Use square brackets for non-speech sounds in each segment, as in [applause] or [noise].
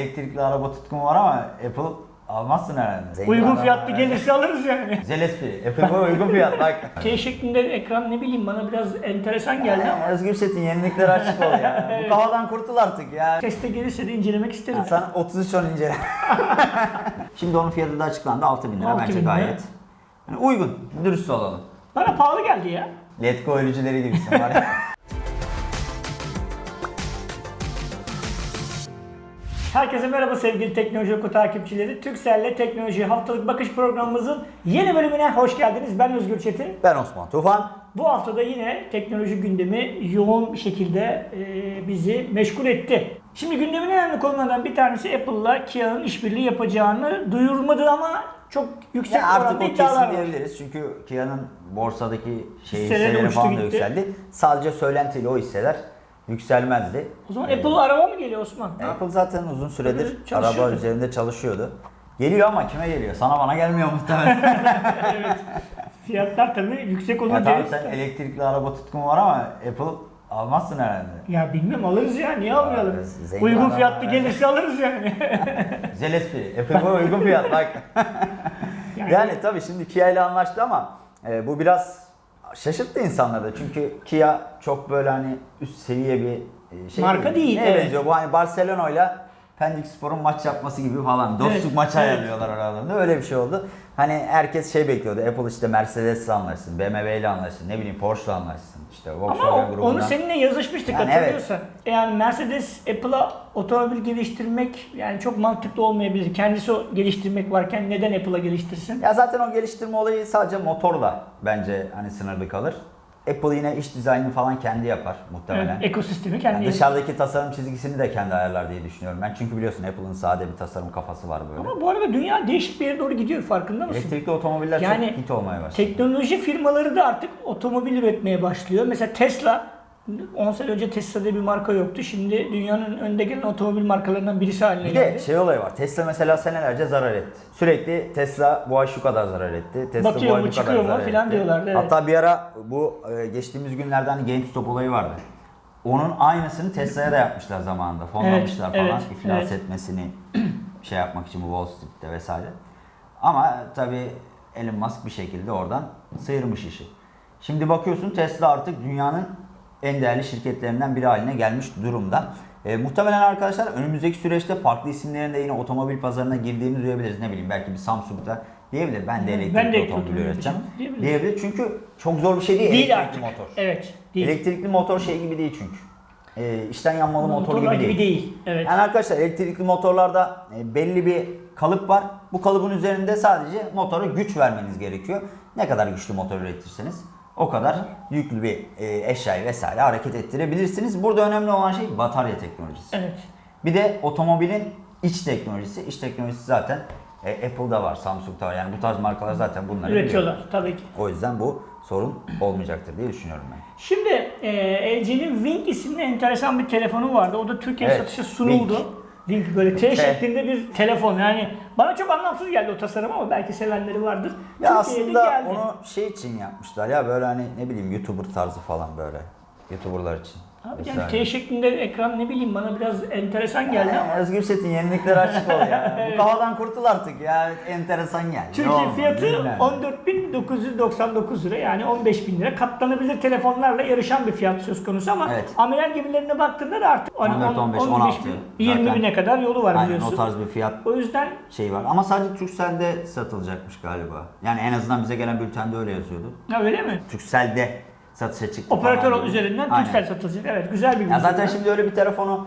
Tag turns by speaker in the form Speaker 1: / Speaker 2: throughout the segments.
Speaker 1: Elektrikli araba tutkun var ama Apple almazsın herhalde. Zengin
Speaker 2: Uygun
Speaker 1: adam
Speaker 2: fiyatlı
Speaker 1: herhalde.
Speaker 2: gelirse alırız yani.
Speaker 1: Güzel espri. Apple'a uygun fiyat bak.
Speaker 2: T şeklinde ekran ne bileyim bana biraz enteresan geldi ama
Speaker 1: Ya, Özgür Çetin yeniliklere açık ol ya. [laughs] Bu kafadan kurtul artık ya.
Speaker 2: teste gelirse de incelemek isterim.
Speaker 1: Sen 33 on incele. [laughs] Şimdi onun fiyatı da açıklandı 6000 lira
Speaker 2: 6000
Speaker 1: bence
Speaker 2: lira.
Speaker 1: gayet. Yani uygun, dürüst olalım.
Speaker 2: Bana pahalı geldi ya.
Speaker 1: Letgo ölücüleri gibisin var ya. [laughs]
Speaker 2: Herkese merhaba sevgili Teknoloji Oku takipçileri. Türkcell'le Teknoloji Haftalık Bakış programımızın yeni bölümüne hoş geldiniz. Ben Özgür Çetin.
Speaker 1: ben Osman Tufan.
Speaker 2: Bu haftada yine teknoloji gündemi yoğun bir şekilde e, bizi meşgul etti. Şimdi gündemin en önemli konularından bir tanesi Apple'la Kia'nın işbirliği yapacağını duyurmadı ama çok yüksek
Speaker 1: Ya artık o kesin diyebiliriz çünkü Kia'nın borsadaki şey
Speaker 2: Hisseleri
Speaker 1: hisseleri falan da yükseldi. Sadece söylentiyle o hisseler yükselmezdi.
Speaker 2: O zaman
Speaker 1: Ee,
Speaker 2: Apple araba mı geliyor Osman?
Speaker 1: Apple zaten uzun süredir araba üzerinde çalışıyordu. Geliyor ama kime geliyor? Sana bana gelmiyor muhtemelen. [laughs]
Speaker 2: Fiyatlar tabii yüksek
Speaker 1: ya
Speaker 2: olunca...
Speaker 1: tamam sen elektrikli araba tutkun var ama Apple almazsın herhalde.
Speaker 2: Ya bilmem alırız ya niye almayalım? Uygun fiyatlı
Speaker 1: ya.
Speaker 2: gelirse alırız yani. [laughs]
Speaker 1: Güzel espri. Apple'a uygun fiyat bak. [laughs]
Speaker 2: Yani-
Speaker 1: yani tabii şimdi Kia ile anlaştı ama e, bu biraz şaşırttı insanları da. Çünkü Kia çok böyle hani üst seviye bir e, şey
Speaker 2: Marka değil,
Speaker 1: Neye
Speaker 2: evet.
Speaker 1: benziyor? Bu hani Barcelona ile Pendik Spor'un maç yapması gibi falan. Dostluk
Speaker 2: Evet,
Speaker 1: maçı
Speaker 2: evet.
Speaker 1: ayarlıyorlar aralarında. Öyle bir şey oldu. Hani herkes şey bekliyordu. Apple işte Mercedes'le anlaşsın, BMW ile anlaşsın, ne bileyim Porsche'la anlaşsın. İşte
Speaker 2: Ama
Speaker 1: Volkswagen
Speaker 2: o-
Speaker 1: grubundan.
Speaker 2: onu seninle yazışmıştık
Speaker 1: Yani
Speaker 2: hatırlıyorsan. Yani Mercedes Apple'a otomobil geliştirmek yani çok mantıklı olmayabilir. Kendisi o geliştirmek varken neden Apple'a geliştirsin?
Speaker 1: Ya zaten o geliştirme olayı sadece motorla bence hani sınırlı kalır. Apple yine iç dizaynını falan kendi yapar muhtemelen.
Speaker 2: Evet, ekosistemi kendi
Speaker 1: Yani dışarıdaki tasarım çizgisini de kendi ayarlar diye düşünüyorum ben. Çünkü biliyorsun Apple'ın sade bir tasarım kafası var böyle.
Speaker 2: Ama bu arada dünya değişik bir yere doğru gidiyor farkında mısın?
Speaker 1: Elektrikli otomobiller
Speaker 2: Yani
Speaker 1: çok hit olmaya başladı.
Speaker 2: Teknoloji firmaları da artık otomobil üretmeye başlıyor. Mesela Tesla 10 sene önce Tesla diye bir marka yoktu. Şimdi dünyanın önde gelen otomobil markalarından birisi haline
Speaker 1: bir de
Speaker 2: geldi.
Speaker 1: şey olayı var. Tesla mesela senelerce zarar etti. Sürekli Tesla bu ay şu kadar zarar etti. Tesla
Speaker 2: Batıyor
Speaker 1: bu ay bu kadar
Speaker 2: mu
Speaker 1: zarar
Speaker 2: filan
Speaker 1: etti.
Speaker 2: diyorlardı, evet.
Speaker 1: Hatta bir ara bu e, geçtiğimiz günlerde hani GameStop olayı vardı. Onun aynısını Tesla'ya da yapmışlar zamanında. Fonlamışlar
Speaker 2: Evet,
Speaker 1: falan
Speaker 2: evet,
Speaker 1: iflas
Speaker 2: evet.
Speaker 1: etmesini [clears throat] şey yapmak için bu Wall Street'te vesaire. Ama tabii Elon Musk bir şekilde oradan sıyırmış işi. Şimdi bakıyorsun Tesla artık dünyanın en değerli şirketlerinden biri haline gelmiş durumda. E, muhtemelen arkadaşlar önümüzdeki süreçte farklı isimlerin de yine otomobil pazarına girdiğini duyabiliriz. Ne bileyim belki bir Samsung'da diyebilir. Ben de elektrikli
Speaker 2: ben de
Speaker 1: otomobil üreteceğim.
Speaker 2: diyebilir.
Speaker 1: Diyebilir. Çünkü çok zor bir şey değil,
Speaker 2: Değil
Speaker 1: elektrikli
Speaker 2: artık.
Speaker 1: motor.
Speaker 2: Evet. Değil.
Speaker 1: Elektrikli motor şey gibi değil çünkü. E, içten yanmalı motor
Speaker 2: Motorlar
Speaker 1: gibi değil.
Speaker 2: Evet.
Speaker 1: Yani arkadaşlar elektrikli motorlarda e, belli bir kalıp var. Bu kalıbın üzerinde sadece motora güç vermeniz gerekiyor. Ne kadar güçlü motor üretirseniz o kadar yüklü bir e, eşyayı vesaire hareket ettirebilirsiniz. Burada önemli olan şey batarya teknolojisi.
Speaker 2: Evet.
Speaker 1: Bir de otomobilin iç teknolojisi. İç teknolojisi zaten e, Apple'da var, Samsung'da var. Yani bu tarz markalar zaten bunları
Speaker 2: Üretiyorlar
Speaker 1: biliyor.
Speaker 2: tabii ki.
Speaker 1: O yüzden bu sorun olmayacaktır diye düşünüyorum ben.
Speaker 2: Şimdi e, LG'nin Wing isimli enteresan bir telefonu vardı. O da Türkiye
Speaker 1: Evet,
Speaker 2: satışa sunuldu.
Speaker 1: Wing.
Speaker 2: Wing böyle T
Speaker 1: T.
Speaker 2: şeklinde bir telefon. Yani bana çok anlamsız geldi o tasarım ama belki sevenleri vardır.
Speaker 1: Ya
Speaker 2: Türkiye'de
Speaker 1: aslında
Speaker 2: geldi.
Speaker 1: onu şey için yapmışlar ya böyle hani ne bileyim YouTuber tarzı falan böyle. YouTuber'lar için.
Speaker 2: Abi yani T şeklinde ekran ne bileyim bana biraz enteresan geldi ama.
Speaker 1: Ya, Özgür Çetin yeniliklere açık ol ya. [laughs] Bu kafadan kurtul artık ya. Enteresan geldi.
Speaker 2: Türkiye
Speaker 1: Olmaz,
Speaker 2: fiyatı
Speaker 1: bilmem.
Speaker 2: 14.999 lira yani 15.000 lira. Katlanabilir telefonlarla yarışan bir fiyat söz konusu ama
Speaker 1: Evet.
Speaker 2: amiral gemilerine baktığında da artık hani
Speaker 1: 14, 15,
Speaker 2: 15
Speaker 1: 16
Speaker 2: bin, 20
Speaker 1: zaten.
Speaker 2: bine kadar yolu var
Speaker 1: Aynen
Speaker 2: biliyorsun.
Speaker 1: o tarz bir fiyat
Speaker 2: O yüzden
Speaker 1: şey var. Ama sadece Turkcell'de satılacakmış galiba. Yani en azından bize gelen bültende öyle yazıyordu.
Speaker 2: ha, öyle mi?
Speaker 1: Turkcell'de satışa çıktı
Speaker 2: Operatör
Speaker 1: falan
Speaker 2: üzerinden
Speaker 1: Aynen.
Speaker 2: Turkcell satılacak. Evet güzel bir
Speaker 1: Ya zaten şimdi öyle bir telefonu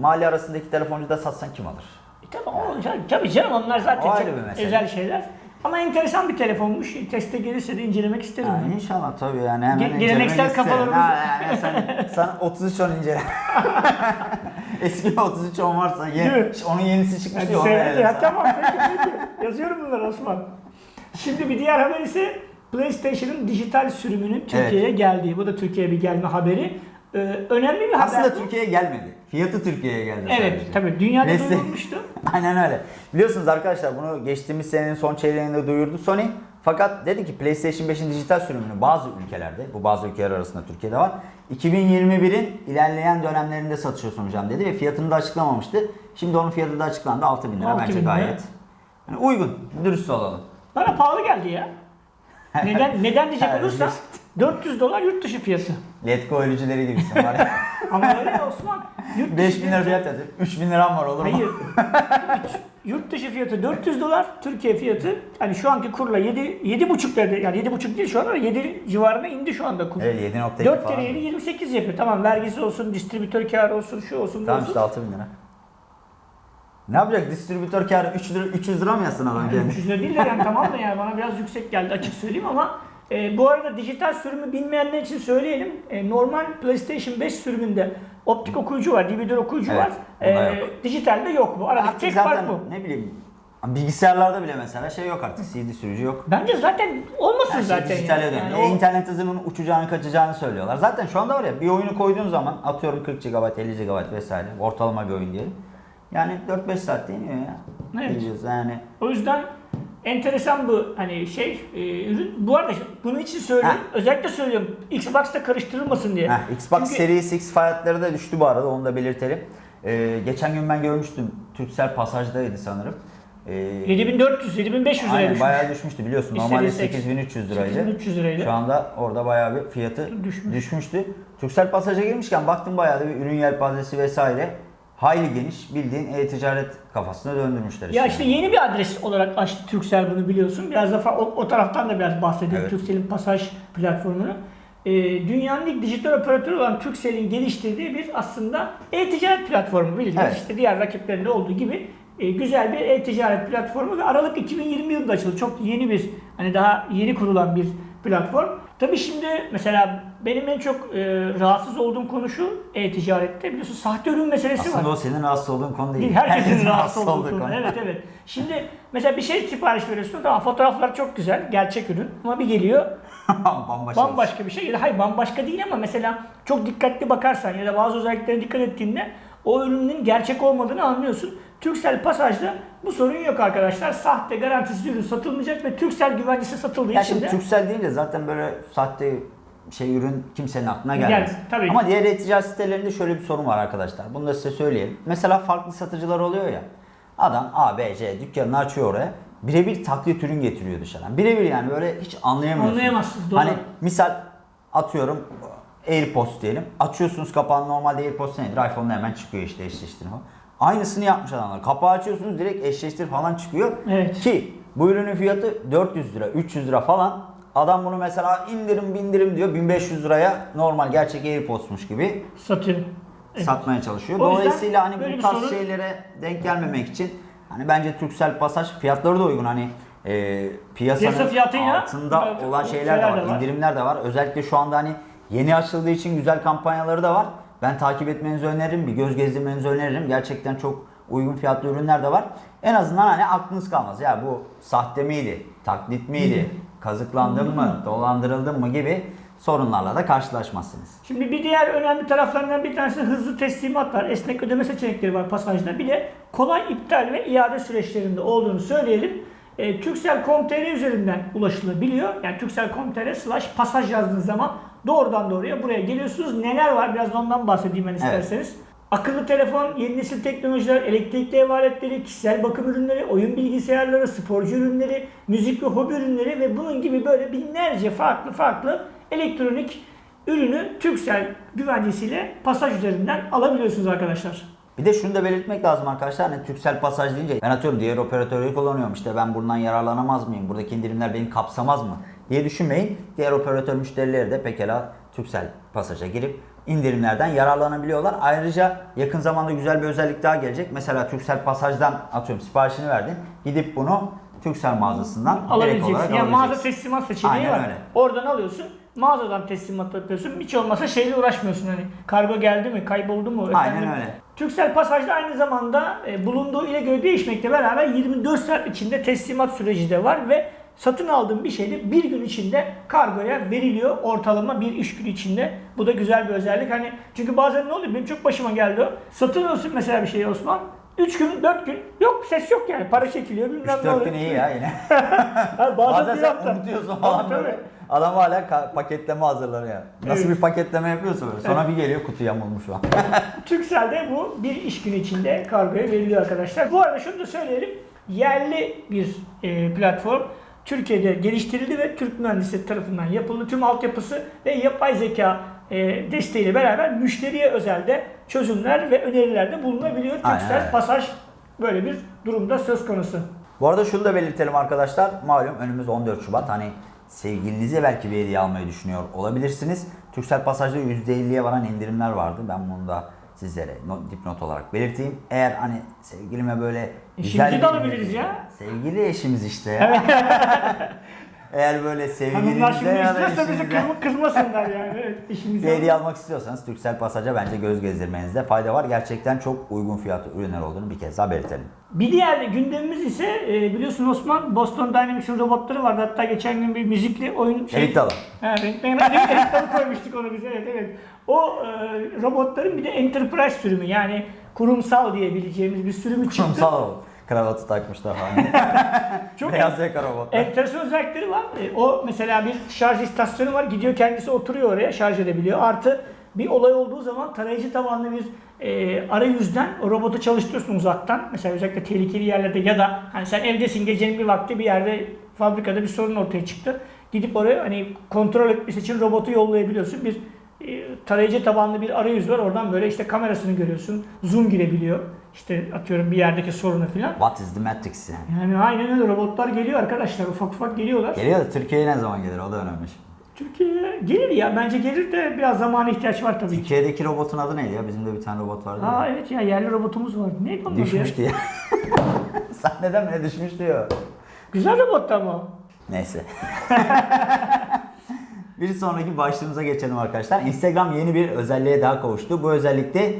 Speaker 1: mahalle arasındaki telefoncuda satsan kim alır?
Speaker 2: E, Tabii, o, tabii canım onlar zaten
Speaker 1: O
Speaker 2: çok özel şeyler. Ama enteresan bir telefonmuş. Teste gelirse de incelemek isterim.
Speaker 1: Ha, inşallah tabii yani hemen
Speaker 2: Ge- geleneksel kafalarımız-
Speaker 1: Ha, yani sen, [laughs] sen 33 on incele. [laughs] Eski 33 on varsa ye, onun yenisi
Speaker 2: Seyret-
Speaker 1: ele
Speaker 2: ya tamam peki, peki. Yazıyorum bunları Osman. Şimdi bir diğer haber ise PlayStation'ın dijital sürümünün Türkiye'ye geldiği. Bu da Türkiye'ye bir gelme haberi. Ee, önemli bir haber
Speaker 1: Aslında. Türkiye'ye gelmedi. Fiyatı Türkiye'ye geldi
Speaker 2: Evet
Speaker 1: sadece.
Speaker 2: tabii dünyada
Speaker 1: Neyse.
Speaker 2: duyurulmuştu. [laughs]
Speaker 1: Aynen öyle. Biliyorsunuz arkadaşlar bunu geçtiğimiz senenin son çeyreğinde duyurdu Sony. Fakat dedi ki PlayStation 5'in dijital sürümünü bazı ülkelerde, bu bazı ülkeler arasında Türkiye'de var. 2021'in ilerleyen dönemlerinde satışa sunacağım dedi ve fiyatını da açıklamamıştı. Şimdi onun fiyatı da açıklandı 6000 lira
Speaker 2: 6.000
Speaker 1: bence gayet. Yani uygun, dürüst olalım.
Speaker 2: Bana pahalı geldi ya. Neden neden diyecek olursa 400 dolar yurt dışı fiyatı.
Speaker 1: Letgo ölücüleri gibisin var ya. [laughs]
Speaker 2: Ama öyle Osman. Yurt dışı
Speaker 1: 5000 lira fiyat yazıyor. 3000 liram var olur mu?
Speaker 2: Hayır. Yurt dışı fiyatı 400 dolar, Türkiye fiyatı hani şu anki kurla 7 7,5 dedi. Yani 7,5 değil şu an ama 7 civarına indi şu anda kur.
Speaker 1: Evet 7.2
Speaker 2: 4
Speaker 1: falan.
Speaker 2: kere 7 28 yapıyor. Tamam vergisi olsun, distribütör karı olsun, şu olsun, bu
Speaker 1: Tamam
Speaker 2: olsun.
Speaker 1: işte 6000 lira. Ne yapacak? Distribütör kârı 3 lira, 300 lira mı yazsın adam
Speaker 2: Yani
Speaker 1: kendi?
Speaker 2: 300 lira değil de yani tamam da yani bana biraz yüksek geldi açık söyleyeyim ama e, bu arada dijital sürümü bilmeyenler için söyleyelim. E, normal PlayStation 5 sürümünde optik okuyucu var, DVD okuyucu
Speaker 1: Evet,
Speaker 2: var. E,
Speaker 1: yok.
Speaker 2: dijitalde yok bu. Aradaki
Speaker 1: Artık
Speaker 2: tek fark bu.
Speaker 1: ne bileyim bilgisayarlarda bile mesela şey yok artık CD sürücü yok.
Speaker 2: Bence zaten olmasın
Speaker 1: Her şey
Speaker 2: zaten.
Speaker 1: dijitale
Speaker 2: yani.
Speaker 1: dönüyor.
Speaker 2: Yani
Speaker 1: E,
Speaker 2: o-
Speaker 1: İnternet hızının uçacağını kaçacağını söylüyorlar. Zaten şu anda var ya bir oyunu koyduğun zaman atıyorum 40 GB, 50 GB vesaire ortalama bir oyun diyelim. Yani 4-5 saat deniyor ya.
Speaker 2: Evet.
Speaker 1: Yani.
Speaker 2: O yüzden enteresan bu hani şey e, ürün. Bu arada bunun için söylüyorum.
Speaker 1: Ha.
Speaker 2: Özellikle söylüyorum. Xbox'ta karıştırılmasın diye.
Speaker 1: Heh, Xbox
Speaker 2: Çünkü-
Speaker 1: Series X fiyatları da düştü bu arada onu da belirtelim. Ee, geçen gün ben görmüştüm. Turkcell Pasaj'daydı sanırım. Ee,
Speaker 2: 7400, 7500 liraya düşmüş.
Speaker 1: bayağı düşmüştü biliyorsun. Normalde
Speaker 2: seks-
Speaker 1: 8300 liraydı.
Speaker 2: 8300 liraydı.
Speaker 1: Şu anda orada bayağı bir fiyatı
Speaker 2: Düşmüş.
Speaker 1: düşmüştü. Turkcell Pasaj'a girmişken baktım bayağı da bir ürün yelpazesi vesaire. Hayli geniş bildiğin e-ticaret kafasına döndürmüşler
Speaker 2: Ya işte yeni bir adres olarak açtı Turkcell bunu biliyorsun. Biraz da o, o taraftan da biraz bahsedelim
Speaker 1: Evet.
Speaker 2: Turkcell'in pasaj platformunu. Ee, dünyanın ilk dijital operatörü olan Turkcell'in geliştirdiği bir aslında e-ticaret platformu bildiğiniz
Speaker 1: Evet.
Speaker 2: işte diğer rakiplerinde olduğu gibi e, güzel bir e-ticaret platformu ve Aralık 2020 yılında açıldı. Çok yeni bir hani daha yeni kurulan bir platform. Tabii şimdi mesela benim en çok e, rahatsız olduğum konu şu e-ticarette biliyorsun sahte ürün meselesi var.
Speaker 1: Aslında o senin rahatsız olduğun konu değil.
Speaker 2: Değil, herkesin rahatsız olduğu konu. Evet evet. Şimdi mesela bir şey sipariş veriyorsun tamam fotoğraflar çok güzel, gerçek ürün ama bir geliyor [laughs]
Speaker 1: Bambaşka.
Speaker 2: bambaşka bir şey. Ya da hayır bambaşka değil ama mesela çok dikkatli bakarsan ya da bazı özelliklerine dikkat ettiğinde o ürünün gerçek olmadığını anlıyorsun. Turkcell Pasaj'da bu sorun yok arkadaşlar. Sahte garantisiz ürün satılmayacak ve Turkcell güvencesi satıldığı
Speaker 1: Ya
Speaker 2: için de
Speaker 1: Turkcell deyince zaten böyle sahte şey ürün kimsenin aklına gelmez.
Speaker 2: Gelmez, tabii.
Speaker 1: Ama diğer e-ticaret sitelerinde şöyle bir sorun var arkadaşlar. Bunu da size söyleyelim. Mesela farklı satıcılar oluyor ya. Adam A, B, C dükkanını açıyor oraya. Birebir taklit ürün getiriyor dışarıdan. Birebir yani böyle hiç anlayamıyorsun.
Speaker 2: Anlayamazsınız, doğru.
Speaker 1: Hani misal atıyorum AirPods diyelim. Açıyorsunuz kapağını normalde AirPods nedir? iPhone'da hemen çıkıyor işte eşleştirme falan. Aynısını yapmış adamlar. Kapağı açıyorsunuz direkt eşleştir falan çıkıyor.
Speaker 2: Evet.
Speaker 1: Ki bu ürünün fiyatı 400 lira, 300 lira falan. Adam bunu mesela indirim bindirim diyor 1500 liraya normal gerçek AirPods'muş gibi
Speaker 2: satıyor. Evet.
Speaker 1: satmaya çalışıyor.
Speaker 2: O
Speaker 1: Dolayısıyla hani bu tarz
Speaker 2: sorun-
Speaker 1: şeylere denk gelmemek için hani bence Turkcell Pasaj fiyatları da uygun. Hani e, piyasanın
Speaker 2: Piyasa fiyatıyla
Speaker 1: altında
Speaker 2: evet,
Speaker 1: olan şeyler de var,
Speaker 2: de var.
Speaker 1: indirimler de var. Özellikle şu anda hani yeni açıldığı için güzel kampanyaları da var. Ben takip etmenizi öneririm, bir göz gezdirmenizi öneririm. Gerçekten çok uygun fiyatlı ürünler de var. En azından hani aklınız kalmaz. Ya bu sahte miydi, taklit miydi, kazıklandın mı, dolandırıldın mı gibi sorunlarla da karşılaşmazsınız.
Speaker 2: Şimdi bir diğer önemli taraflarından bir tanesi hızlı teslimat var. Esnek ödeme seçenekleri var pasajda. Bir de kolay iptal ve iade süreçlerinde olduğunu söyleyelim. E, Turkcell.com.tr üzerinden ulaşılabiliyor. Yani Turkcell.com.tr slash pasaj yazdığınız zaman doğrudan doğruya buraya geliyorsunuz. Neler var biraz da ondan bahsedeyim ben isterseniz. Akıllı telefon, yeni nesil teknolojiler, elektrikli ev aletleri, kişisel bakım ürünleri, oyun bilgisayarları, sporcu ürünleri, müzik ve hobi ürünleri ve bunun gibi böyle binlerce farklı farklı elektronik ürünü Turkcell güvencesiyle pasaj üzerinden alabiliyorsunuz arkadaşlar.
Speaker 1: Bir de şunu da belirtmek lazım arkadaşlar. Hani Turkcell pasaj deyince ben atıyorum diğer operatörleri kullanıyorum işte ben bundan yararlanamaz mıyım? Buradaki indirimler beni kapsamaz mı? Diye düşünmeyin. Diğer operatör müşterileri de pekala Turkcell pasaja girip indirimlerden yararlanabiliyorlar. Ayrıca yakın zamanda güzel bir özellik daha gelecek. Mesela Turkcell pasajdan atıyorum siparişini verdin. Gidip bunu Turkcell mağazasından direkt olarak
Speaker 2: Alabileceksin. Yani mağaza
Speaker 1: alabileceksin.
Speaker 2: teslimat seçeneği
Speaker 1: Aynen
Speaker 2: var.
Speaker 1: öyle.
Speaker 2: Oradan alıyorsun. Mağazadan teslimat yapıyorsun. Hiç olmasa şeyle uğraşmıyorsun hani. Kargo geldi mi, kayboldu mu?
Speaker 1: Aynen
Speaker 2: efendim.
Speaker 1: öyle.
Speaker 2: Turkcell Pasaj'da aynı zamanda e, bulunduğu ile göre değişmekle beraber 24 saat içinde teslimat süreci de var ve satın aldığın bir şey de bir gün içinde kargoya veriliyor ortalama bir iş günü içinde. Bu da güzel bir özellik. Hani çünkü bazen ne oluyor? Benim çok başıma geldi o. Satın alıyorsun mesela bir şeyi Osman. 3 gün, 4 gün yok ses yok yani. Para çekiliyor bilmem ne
Speaker 1: 3-4
Speaker 2: oluyor.
Speaker 1: gün iyi ya yine. [laughs]
Speaker 2: Bazen,
Speaker 1: Bazen sen
Speaker 2: hafta.
Speaker 1: unutuyorsun falan böyle. Adam hala paketleme hazırlanıyor. Nasıl
Speaker 2: Evet.
Speaker 1: bir paketleme yapıyorsa böyle. Sonra bir geliyor kutu yamulmuş falan. [laughs]
Speaker 2: Turkcell'de bu bir iş günü içinde kargoya veriliyor arkadaşlar. Bu arada şunu da söyleyelim. Yerli bir e, platform. Türkiye'de geliştirildi ve Türk mühendisleri tarafından yapıldı. Tüm altyapısı ve yapay zeka e, desteğiyle beraber müşteriye özelde çözümler ve önerilerde bulunabiliyor.
Speaker 1: Öyle.
Speaker 2: pasaj böyle bir durumda söz konusu.
Speaker 1: Bu arada şunu da belirtelim arkadaşlar. Malum önümüz 14 Şubat. Hani sevgilinize belki bir hediye almayı düşünüyor olabilirsiniz. Türksel Pasaj'da %50'ye varan indirimler vardı. Ben bunu da sizlere not, dipnot olarak belirteyim. Eğer hani sevgilime böyle
Speaker 2: Eşimizi de alabiliriz ya.
Speaker 1: Sevgili eşimiz işte ya. [laughs] Eğer böyle
Speaker 2: Hanımlar şimdi
Speaker 1: sevgilinize ya da
Speaker 2: istiyorsa bizi
Speaker 1: eşinize
Speaker 2: kızma, kızmasınlar yani. Evet, işimizi
Speaker 1: bir hediye almak istiyorsanız Türksel Pasaj'a bence göz gezdirmenizde fayda var. Gerçekten çok uygun fiyatlı ürünler olduğunu bir kez daha belirtelim.
Speaker 2: Bir diğer gündemimiz ise e, biliyorsun Osman Boston Dynamics'in robotları vardı. Hatta geçen gün bir müzikli oyun şey.
Speaker 1: Erik Dalı.
Speaker 2: Ha, renk- renk- renk- renk dalı koymuştuk onu bize. Evet evet. O e, robotların bir de enterprise sürümü yani kurumsal diyebileceğimiz bir sürümü çıktı.
Speaker 1: Kurumsal kravatı takmışlar [laughs] falan.
Speaker 2: Çok
Speaker 1: Beyaz yaka robot.
Speaker 2: enteresan özellikleri var. E, o mesela bir şarj istasyonu var. Gidiyor kendisi oturuyor oraya şarj edebiliyor. Artı bir olay olduğu zaman tarayıcı tabanlı bir e, arayüzden o robotu çalıştırıyorsun uzaktan. Mesela özellikle tehlikeli yerlerde ya da hani sen evdesin gecenin bir vakti bir yerde fabrikada bir sorun ortaya çıktı. Gidip oraya hani kontrol etmesi için robotu yollayabiliyorsun. Bir e, tarayıcı tabanlı bir arayüz var. Oradan böyle işte kamerasını görüyorsun. Zoom girebiliyor. İşte atıyorum bir yerdeki sorunu filan.
Speaker 1: What is the Matrix yani?
Speaker 2: Yani aynen öyle robotlar geliyor arkadaşlar. Ufak ufak geliyorlar.
Speaker 1: Geliyor da Türkiye'ye ne zaman gelir o da önemli.
Speaker 2: Türkiye'ye gelir ya. Bence gelir de biraz zamana ihtiyaç var tabii ki.
Speaker 1: Türkiye'deki robotun adı neydi ya? Bizim de bir tane robot vardı.
Speaker 2: Aa
Speaker 1: ya.
Speaker 2: evet ya yerli robotumuz var. Neydi onun adı ya?
Speaker 1: Sahneden [laughs] bile düşmüş diyor.
Speaker 2: Güzel robottu ama.
Speaker 1: Neyse. [laughs] bir sonraki başlığımıza geçelim arkadaşlar. Instagram yeni bir özelliğe daha kavuştu. Bu özellikte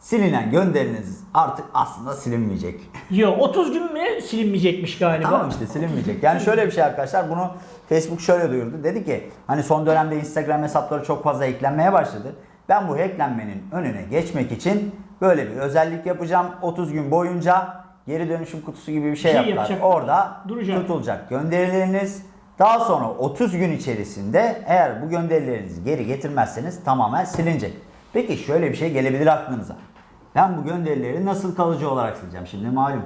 Speaker 1: silinen gönderiniz artık aslında silinmeyecek.
Speaker 2: Yo 30 gün mü silinmeyecekmiş galiba.
Speaker 1: Tamam işte silinmeyecek. Yani şöyle bir şey arkadaşlar bunu Facebook şöyle duyurdu. Dedi ki hani son dönemde Instagram hesapları çok fazla eklenmeye başladı. Ben bu eklenmenin önüne geçmek için böyle bir özellik yapacağım. 30 gün boyunca geri dönüşüm kutusu gibi bir şey,
Speaker 2: şey
Speaker 1: yaptılar. Orada
Speaker 2: Duracak.
Speaker 1: tutulacak gönderileriniz. Daha sonra 30 gün içerisinde eğer bu gönderilerinizi geri getirmezseniz tamamen silinecek. Peki şöyle bir şey gelebilir aklınıza. Ben bu gönderileri nasıl kalıcı olarak sileceğim? Şimdi malum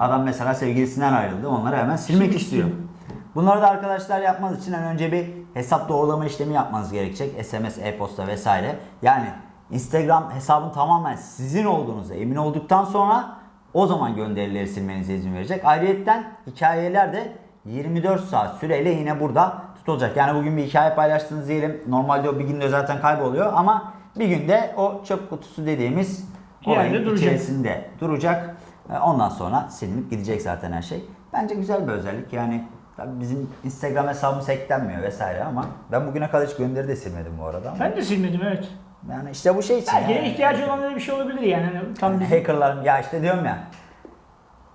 Speaker 1: adam mesela sevgilisinden ayrıldı. Onları hemen silmek
Speaker 2: Silmek
Speaker 1: istiyor. Bunları da arkadaşlar yapmanız için en önce bir hesap doğrulama işlemi yapmanız gerekecek. SMS, e-posta vesaire. Yani Instagram hesabın tamamen sizin olduğunuza emin olduktan sonra o zaman gönderileri silmenize izin verecek. Ayrıyetten hikayeler de 24 saat süreyle yine burada tutulacak. Yani bugün bir hikaye paylaştınız diyelim. Normalde o bir günde zaten kayboluyor ama bir günde o çöp kutusu dediğimiz
Speaker 2: yerde duracak.
Speaker 1: içerisinde duracak. E, Ondan sonra silinip gidecek zaten her şey. Bence güzel bir özellik. Yani tabii bizim Instagram hesabımız hacklenmiyor vesaire ama ben bugüne kadar hiç gönderi de silmedim bu arada. Ama
Speaker 2: Ben de silmedim evet.
Speaker 1: yani işte bu şey için.
Speaker 2: Belki
Speaker 1: yani.
Speaker 2: ihtiyacı olanlara bir şey olabilir yani. Hani tam
Speaker 1: Yani
Speaker 2: bizim-
Speaker 1: hackerların ya işte diyorum ya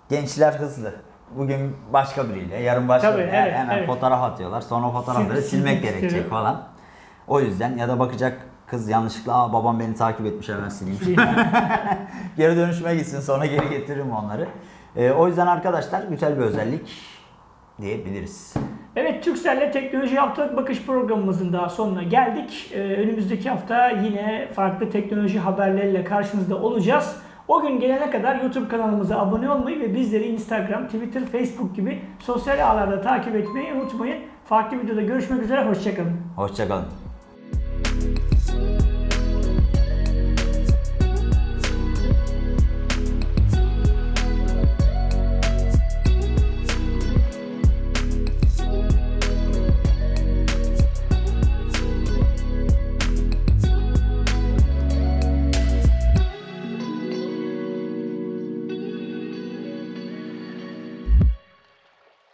Speaker 1: gençler hızlı. Bugün başka biriyle, yarın başka
Speaker 2: Tabii,
Speaker 1: biriyle
Speaker 2: evet,
Speaker 1: hemen
Speaker 2: evet.
Speaker 1: fotoğraf atıyorlar. Sonra fotoğrafları
Speaker 2: Sil-
Speaker 1: silmek gerekecek falan. O yüzden ya da bakacak kız yanlışlıkla Aa, babam beni takip etmiş hemen sileyim. [laughs] geri dönüşüme gitsin sonra geri getiririm onları. Ee, o yüzden arkadaşlar güzel bir özellik diyebiliriz.
Speaker 2: Evet Türkcell'le Teknoloji Haftalık Bakış programımızın daha sonuna geldik. Ee, önümüzdeki hafta yine farklı teknoloji haberleriyle karşınızda olacağız. O gün gelene kadar YouTube kanalımıza abone olmayı ve bizleri Instagram, Twitter, Facebook gibi sosyal ağlarda takip etmeyi unutmayın. Farklı videoda görüşmek üzere, hoşçakalın.
Speaker 1: Hoşçakalın.